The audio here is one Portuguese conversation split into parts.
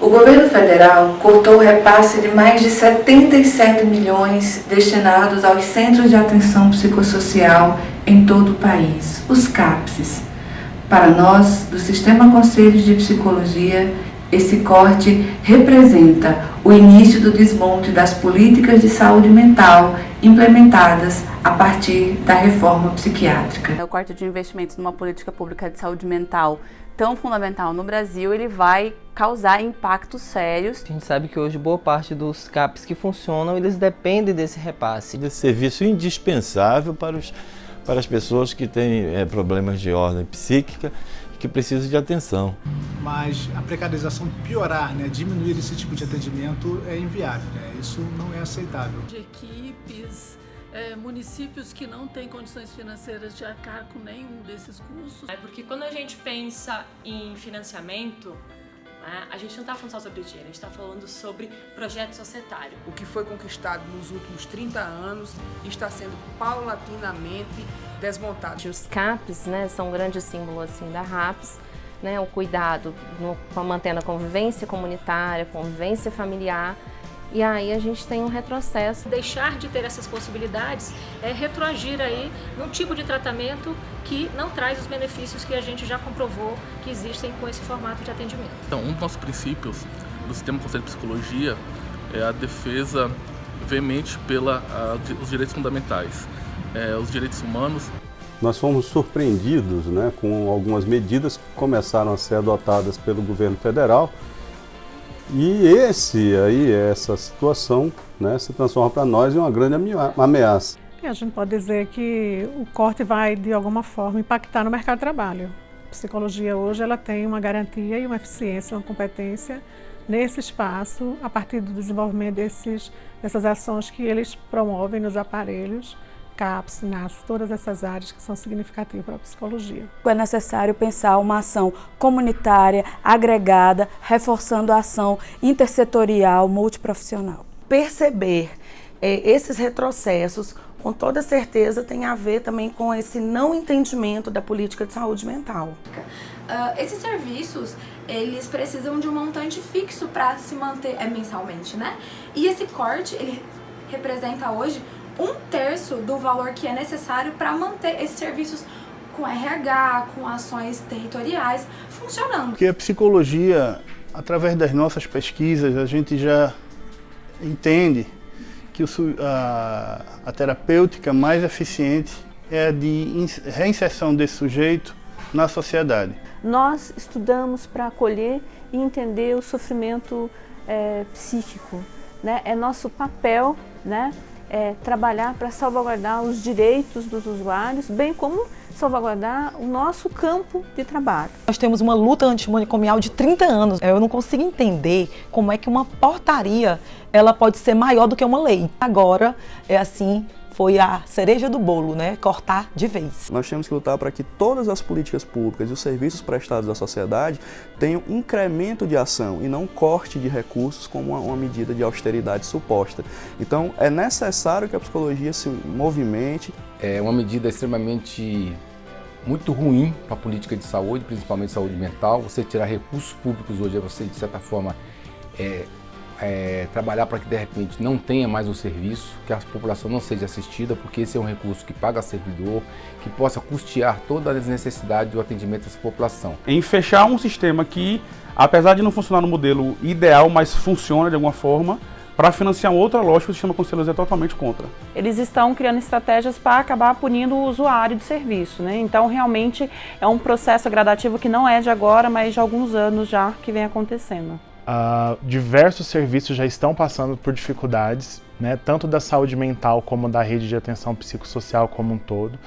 O governo federal cortou o repasse de mais de 77 milhões destinados aos Centros de Atenção Psicossocial em todo o país, os CAPSs. Para nós, do Sistema Conselhos de Psicologia, esse corte representa o início do desmonte das políticas de saúde mental implementadas a partir da reforma psiquiátrica. O corte de investimentos numa política pública de saúde mental tão fundamental no Brasil, ele vai causar impactos sérios. A gente sabe que hoje boa parte dos CAPs que funcionam, eles dependem desse repasse. Desse serviço indispensável para, os, para as pessoas que têm é, problemas de ordem psíquica que precisam de atenção. Mas a precarização piorar, né, diminuir esse tipo de atendimento é inviável, né? isso não é aceitável. De equipes, é, municípios que não têm condições financeiras de arcar com nenhum desses custos. É porque quando a gente pensa em financiamento, né, a gente não está falando só sobre dinheiro, a gente está falando sobre projeto societário. O que foi conquistado nos últimos 30 anos está sendo paulatinamente desmontado. Os CAPs né, são um grande símbolo assim, da RAPS, né, o cuidado no, mantendo a convivência comunitária, convivência familiar, e aí a gente tem um retrocesso. Deixar de ter essas possibilidades é retroagir aí num tipo de tratamento que não traz os benefícios que a gente já comprovou que existem com esse formato de atendimento. Então, um dos nossos princípios do Sistema Conselho de Psicologia é a defesa veemente pelos direitos fundamentais, é, os direitos humanos. Nós fomos surpreendidos né, com algumas medidas que começaram a ser adotadas pelo governo federal e esse aí, essa situação, né, se transforma para nós em uma grande ameaça. E a gente pode dizer que o corte vai, de alguma forma, impactar no mercado de trabalho. A psicologia hoje ela tem uma garantia e uma eficiência, uma competência nesse espaço, a partir do desenvolvimento desses, dessas ações que eles promovem nos aparelhos, CAPS, NAS, todas essas áreas que são significativas para a psicologia. É necessário pensar uma ação comunitária, agregada, reforçando a ação intersetorial, multiprofissional. Perceber é, esses retrocessos, com toda certeza, tem a ver também com esse não entendimento da política de saúde mental. Uh, esses serviços, eles precisam de um montante fixo para se manter é, mensalmente, né? E esse corte, ele representa hoje um terço do valor que é necessário para manter esses serviços com RH, com ações territoriais funcionando. Porque a psicologia, através das nossas pesquisas, a gente já entende que a, a terapêutica mais eficiente é a de reinserção desse sujeito na sociedade. Nós estudamos para acolher e entender o sofrimento é, psíquico. Né? É nosso papel né, é, trabalhar para salvaguardar os direitos dos usuários, bem como salvaguardar o nosso campo de trabalho. Nós temos uma luta antimanicomial de 30 anos. Eu não consigo entender como é que uma portaria ela pode ser maior do que uma lei. Agora é assim foi a cereja do bolo, né? cortar de vez. Nós temos que lutar para que todas as políticas públicas e os serviços prestados à sociedade tenham incremento de ação e não corte de recursos como uma, uma medida de austeridade suposta. Então é necessário que a psicologia se movimente. É uma medida extremamente muito ruim para a política de saúde, principalmente saúde mental. Você tirar recursos públicos hoje é você, de certa forma, é, é, trabalhar para que de repente não tenha mais um serviço, que a população não seja assistida, porque esse é um recurso que paga servidor, que possa custear todas as necessidades do atendimento dessa população. Em fechar um sistema que, apesar de não funcionar no modelo ideal, mas funciona de alguma forma, para financiar outra lógica, o sistema conselheiro é totalmente contra. Eles estão criando estratégias para acabar punindo o usuário de serviço, né? Então, realmente, é um processo gradativo que não é de agora, mas de alguns anos já que vem acontecendo. Uh, diversos serviços já estão passando por dificuldades, né, tanto da saúde mental como da rede de atenção psicossocial como um todo.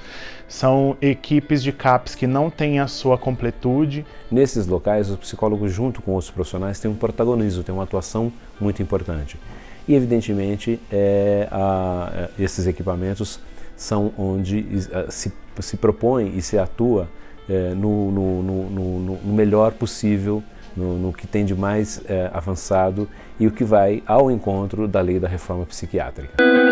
São equipes de CAPs que não têm a sua completude. Nesses locais, os psicólogos, junto com os profissionais, têm um protagonismo, têm uma atuação muito importante. E, evidentemente, é, a, esses equipamentos são onde se, se propõe e se atua é, no, no, no, no melhor possível no, no que tem de mais é, avançado e o que vai ao encontro da lei da reforma psiquiátrica.